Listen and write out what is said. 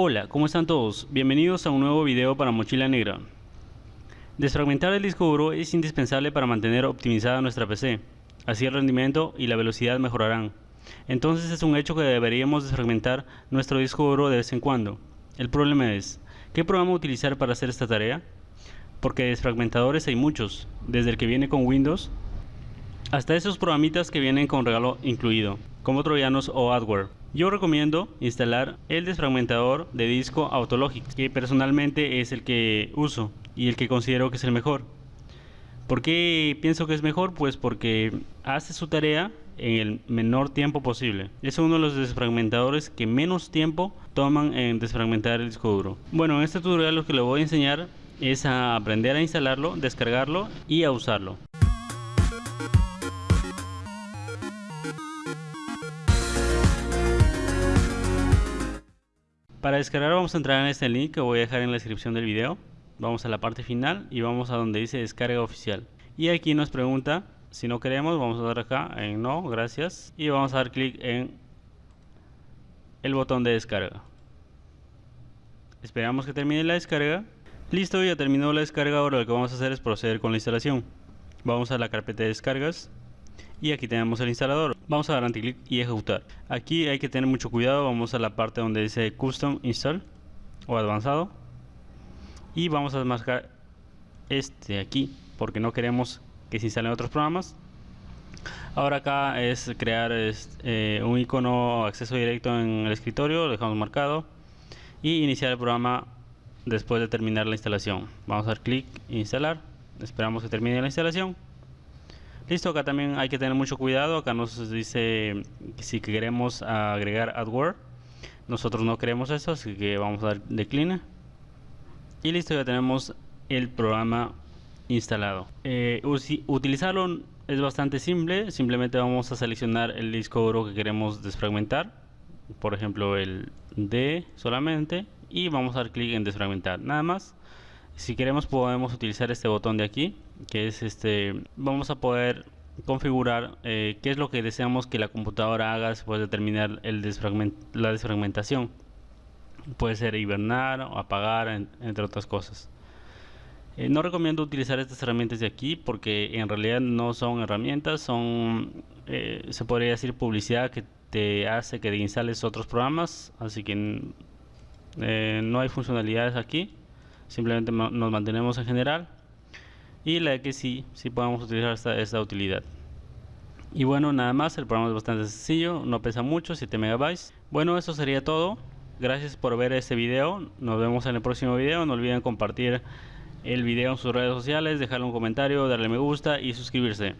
Hola, ¿cómo están todos? Bienvenidos a un nuevo video para Mochila Negra. Desfragmentar el disco duro es indispensable para mantener optimizada nuestra PC, así el rendimiento y la velocidad mejorarán. Entonces es un hecho que deberíamos desfragmentar nuestro disco duro de vez en cuando. El problema es, ¿qué programa utilizar para hacer esta tarea? Porque desfragmentadores hay muchos, desde el que viene con Windows hasta esos programitas que vienen con regalo incluido, como troyanos o adware. Yo recomiendo instalar el desfragmentador de disco Autologic, que personalmente es el que uso y el que considero que es el mejor. ¿Por qué pienso que es mejor? Pues porque hace su tarea en el menor tiempo posible. Es uno de los desfragmentadores que menos tiempo toman en desfragmentar el disco duro. Bueno, en este tutorial lo que le voy a enseñar es a aprender a instalarlo, descargarlo y a usarlo. Para descargar vamos a entrar en este link que voy a dejar en la descripción del video. Vamos a la parte final y vamos a donde dice descarga oficial. Y aquí nos pregunta si no queremos, vamos a dar acá en no, gracias. Y vamos a dar clic en el botón de descarga. Esperamos que termine la descarga. Listo, ya terminó la descarga. Ahora lo que vamos a hacer es proceder con la instalación. Vamos a la carpeta de descargas y aquí tenemos el instalador. Vamos a dar anticlic y ejecutar. Aquí hay que tener mucho cuidado. Vamos a la parte donde dice custom install o avanzado. Y vamos a marcar este aquí porque no queremos que se instalen otros programas. Ahora acá es crear eh, un icono acceso directo en el escritorio. Lo dejamos marcado. Y iniciar el programa después de terminar la instalación. Vamos a dar clic instalar. Esperamos que termine la instalación Listo, acá también hay que tener mucho cuidado. Acá nos dice si queremos agregar adware. Nosotros no queremos eso, así que vamos a dar decline. Y listo, ya tenemos el programa instalado. Eh, utilizarlo es bastante simple. Simplemente vamos a seleccionar el disco duro que queremos desfragmentar. Por ejemplo, el D solamente. Y vamos a dar clic en desfragmentar. Nada más si queremos podemos utilizar este botón de aquí que es este vamos a poder configurar eh, qué es lo que deseamos que la computadora haga después de terminar el la desfragmentación. Puede ser hibernar o apagar entre otras cosas. Eh, no recomiendo utilizar estas herramientas de aquí porque en realidad no son herramientas son eh, se podría decir publicidad que te hace que instales otros programas así que no hay funcionalidades aquí simplemente nos mantenemos en general. Y la que sí, sí podemos utilizar esta, esta utilidad. Y bueno nada más, el programa es bastante sencillo, no pesa mucho, 7 megabytes. Bueno eso sería todo. Gracias por ver este video, nos vemos en el próximo video, no olviden compartir el video en sus redes sociales, dejarle un comentario, darle me gusta y suscribirse